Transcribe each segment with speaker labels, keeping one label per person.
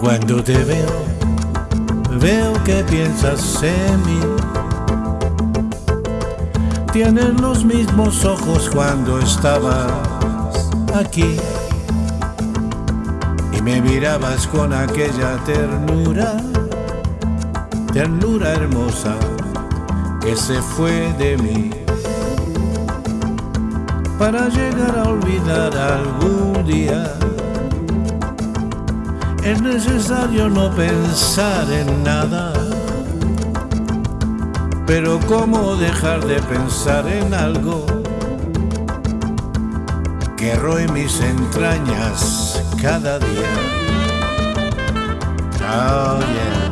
Speaker 1: Cuando te veo, veo que piensas en mí. Tienes los mismos ojos cuando estabas aquí y me mirabas con aquella ternura, ternura hermosa que se fue de mí para llegar a olvidar algún día. Es necesario no pensar en nada, pero ¿cómo dejar de pensar en algo que roe mis entrañas cada día? Oh, yeah.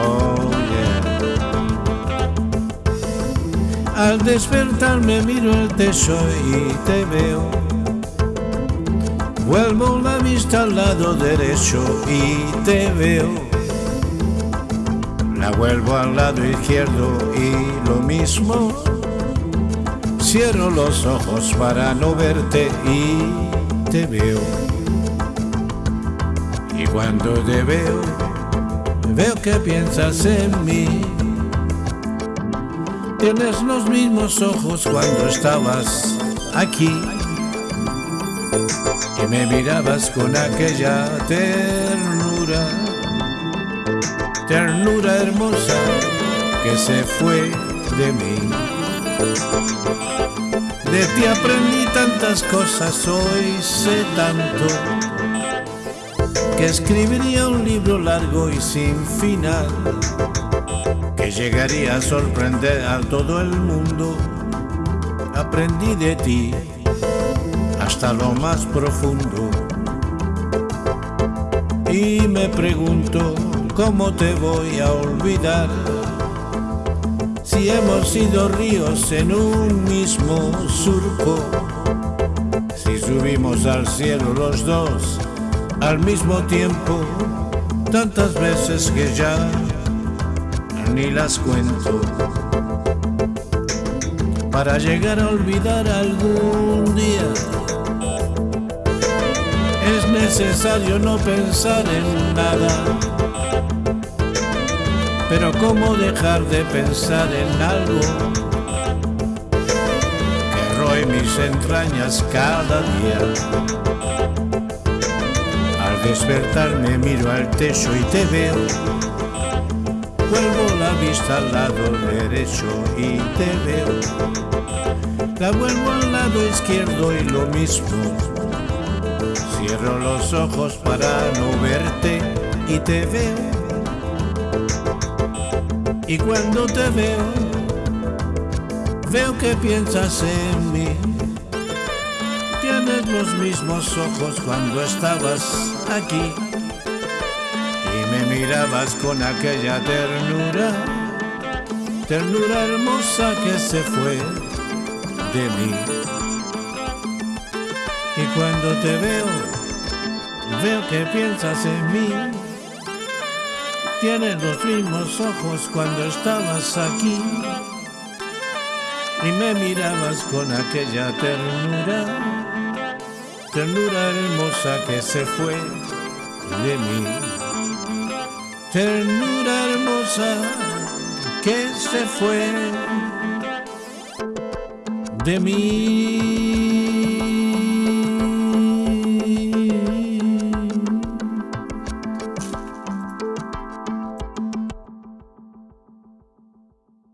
Speaker 1: Oh. Al despertarme miro el techo y te veo. Vuelvo la vista al lado derecho y te veo. La vuelvo al lado izquierdo y lo mismo. Cierro los ojos para no verte y te veo. Y cuando te veo, veo que piensas en mí. Tienes los mismos ojos cuando estabas aquí y me mirabas con aquella ternura, ternura hermosa que se fue de mí. De ti aprendí tantas cosas, hoy sé tanto que escribiría un libro largo y sin final que llegaría a sorprender a todo el mundo. Aprendí de ti hasta lo más profundo. Y me pregunto cómo te voy a olvidar si hemos sido ríos en un mismo surco, si subimos al cielo los dos al mismo tiempo, tantas veces que ya ni las cuento. Para llegar a olvidar algún día, necesario no pensar en nada. Pero ¿cómo dejar de pensar en algo que roe mis entrañas cada día? Al despertarme miro al techo y te veo. Vuelvo la vista al lado derecho y te veo. La vuelvo al lado izquierdo y lo mismo. Cierro los ojos para no verte y te veo. Y cuando te veo, veo que piensas en mí. Tienes los mismos ojos cuando estabas aquí y me mirabas con aquella ternura, ternura hermosa que se fue de mí. Y cuando te veo, veo que piensas en mí. Tienes los mismos ojos cuando estabas aquí y me mirabas con aquella ternura, ternura hermosa que se fue de mí. Ternura hermosa que se fue de mí.